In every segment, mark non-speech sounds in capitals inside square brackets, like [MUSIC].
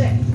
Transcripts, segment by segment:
six.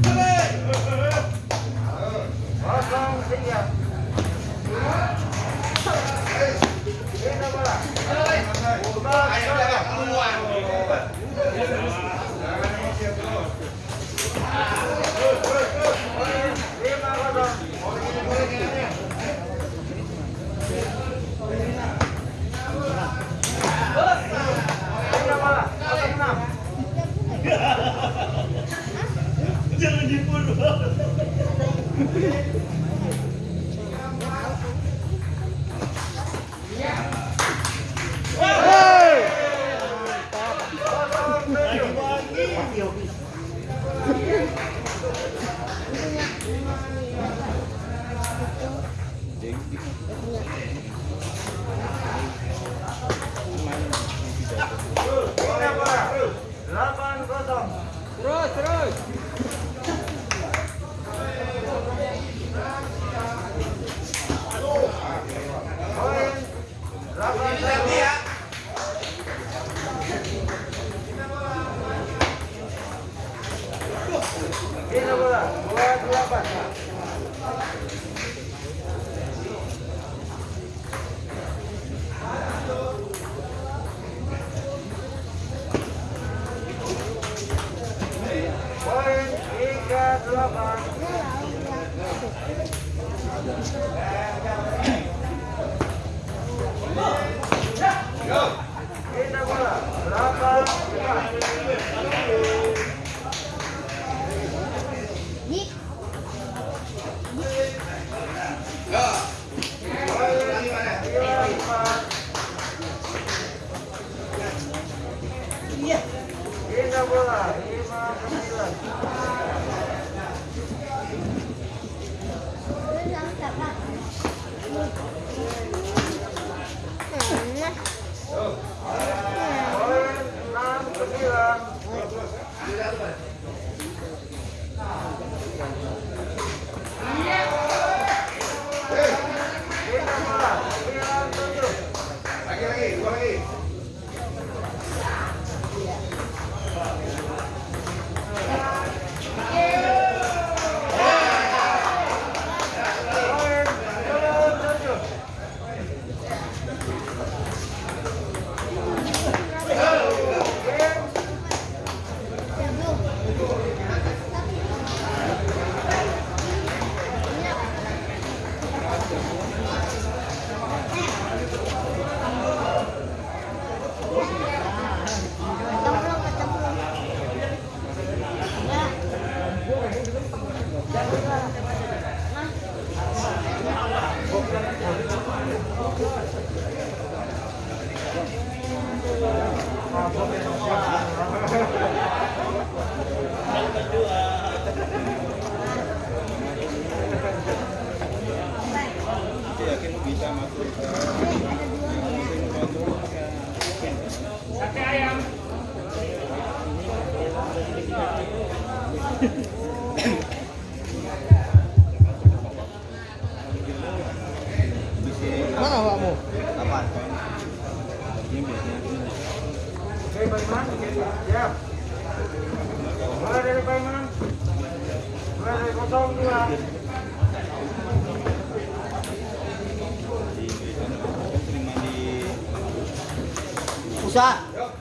Satu.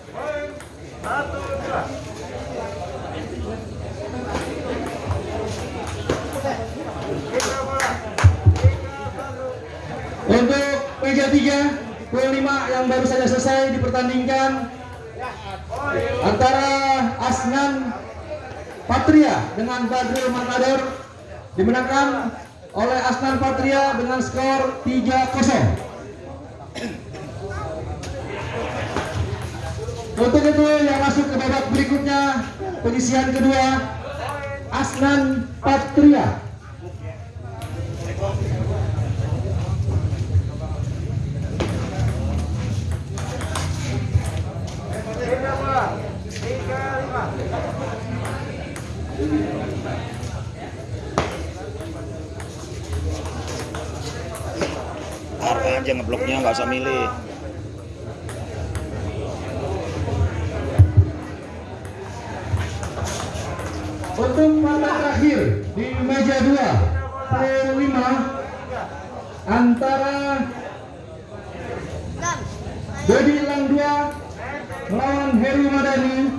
Untuk meja 3, poin 5 yang baru saja selesai dipertandingkan antara Asnan Patria dengan Badrul Matador dimenangkan oleh Asnan Patria dengan skor 3-0. Untuk itu yang masuk ke babak berikutnya penyisian kedua Asnan Patria. Taruh aja ngebloknya nggak usah milih. Untuk partai terakhir di meja 2 Pro 5 antara Dodi Lang 2 melawan Heru Madani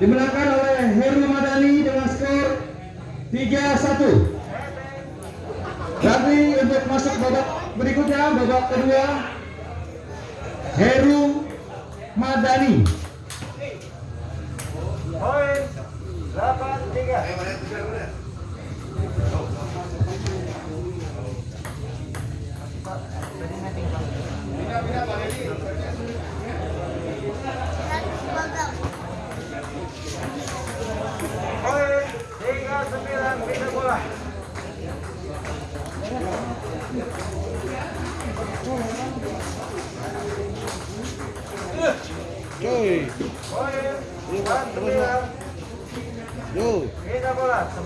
dimenangkan oleh Heru Madani dengan skor 3-1. Nanti untuk masuk babak berikutnya, babak kedua Heru Madani.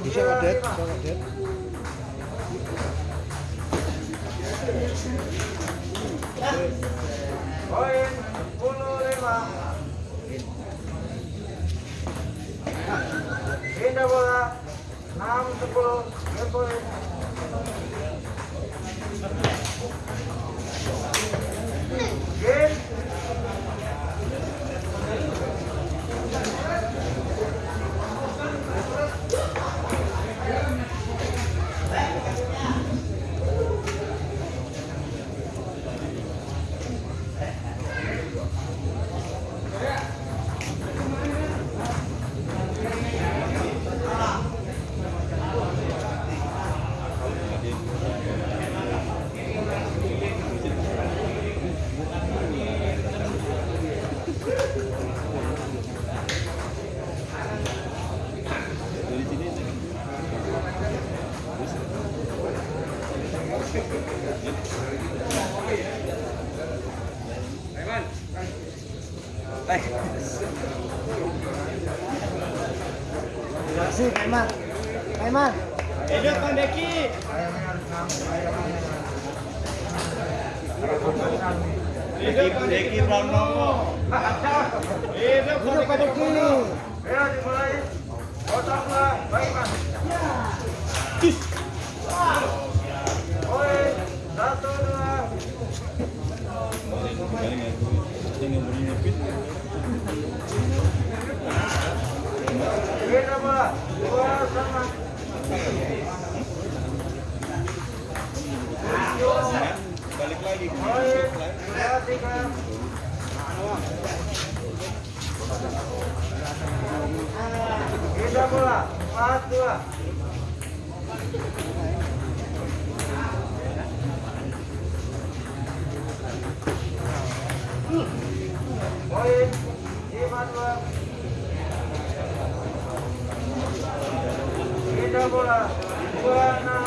你先往前先 Kasih, Kaiman. Kaiman. Hidup Bang Deki. Deki Deki Pranowo. Hidup Bang Deki. Ayo dimulai. Potong bola. Baik Balik lagi. Poin bola. Empat dua. Poin lima dua. Beda bola. Dua enam.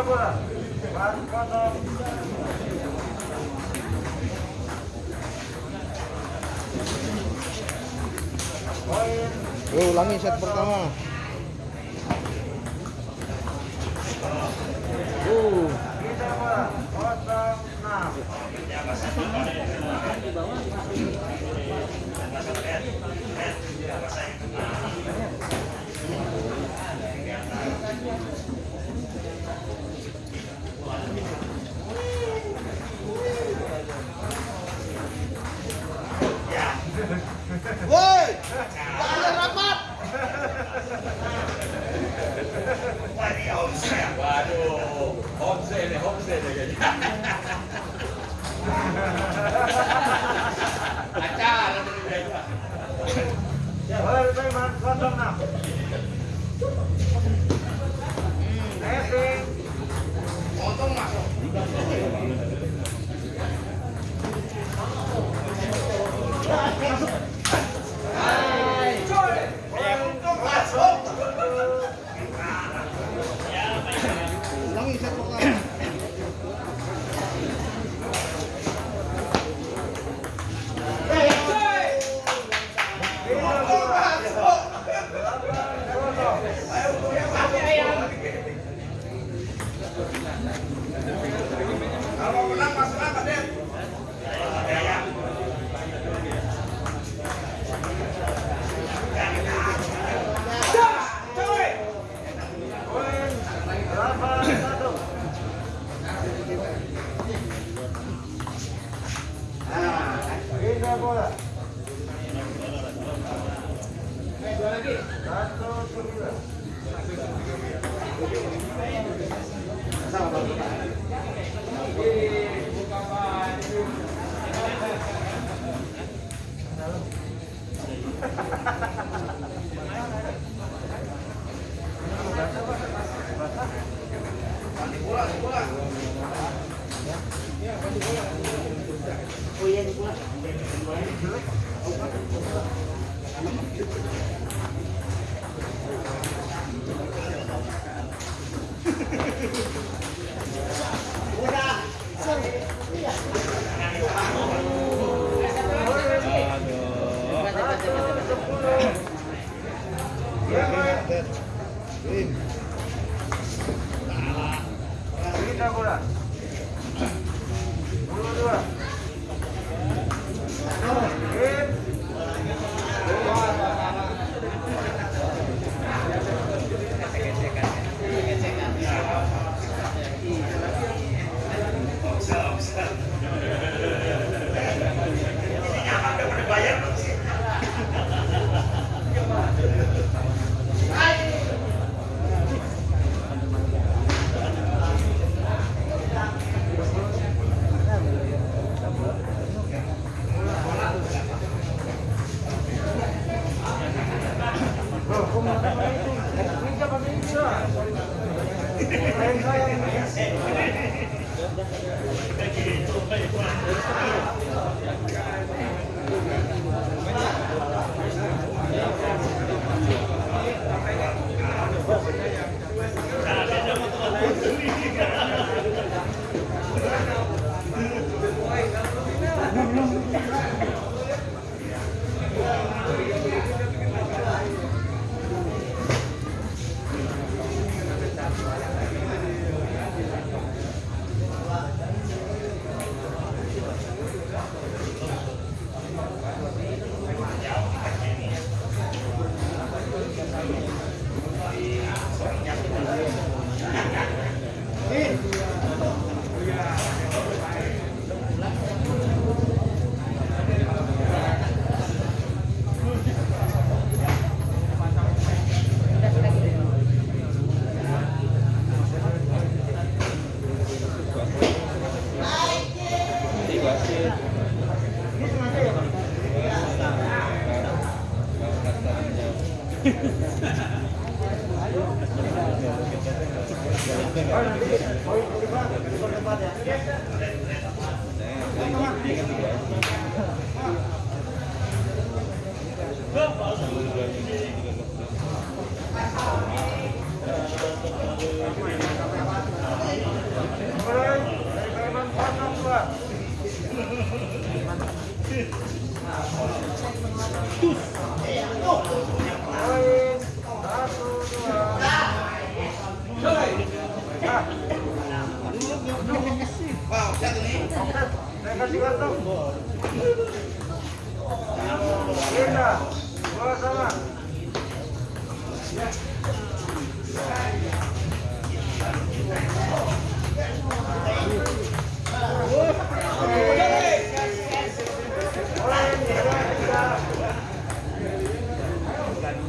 Oh, Yo, ulangi set pertama. Uh. Jangan rapat. Waduh, omset, ya, omset. Ya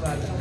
Vale.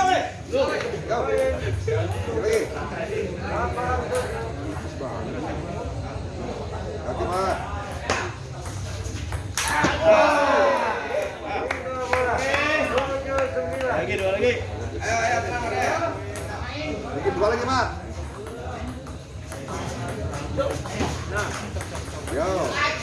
lagi dua lagi. Lagi dua lagi yo.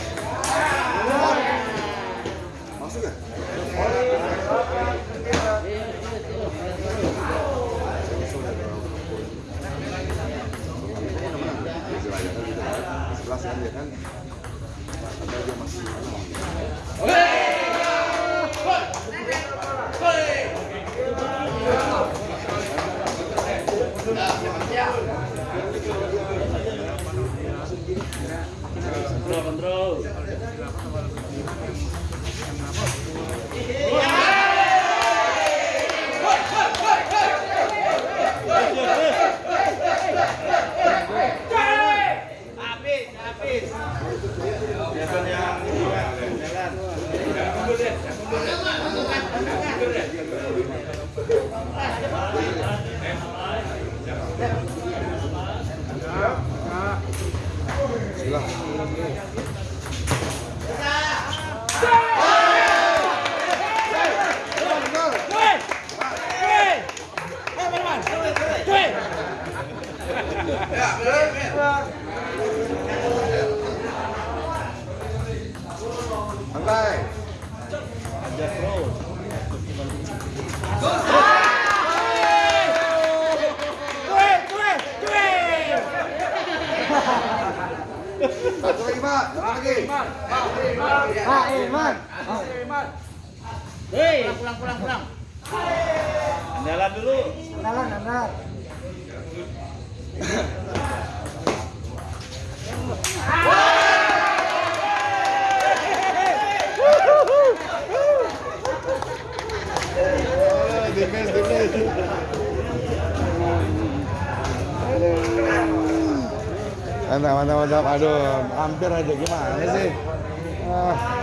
Pak. Lagi. Ah, Iman. pulang pulang pulang andalan dulu Kenalan, [LAUGHS] kenalan. Mantap, mantap, mantap. Aduh, hampir aja gimana sih? Ah.